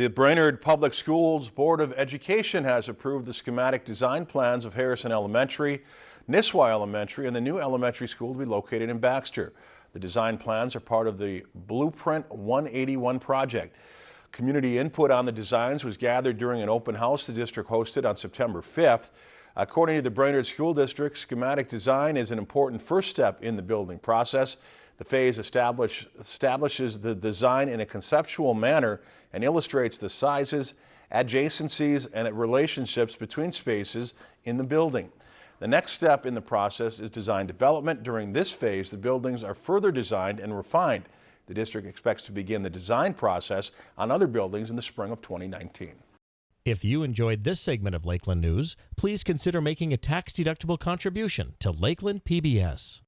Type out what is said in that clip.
The Brainerd Public Schools Board of Education has approved the schematic design plans of Harrison Elementary, Nisswa Elementary, and the new elementary school to be located in Baxter. The design plans are part of the Blueprint 181 project. Community input on the designs was gathered during an open house the district hosted on September 5th. According to the Brainerd School District, schematic design is an important first step in the building process. The phase establish, establishes the design in a conceptual manner and illustrates the sizes, adjacencies, and relationships between spaces in the building. The next step in the process is design development. During this phase, the buildings are further designed and refined. The district expects to begin the design process on other buildings in the spring of 2019. If you enjoyed this segment of Lakeland News, please consider making a tax-deductible contribution to Lakeland PBS.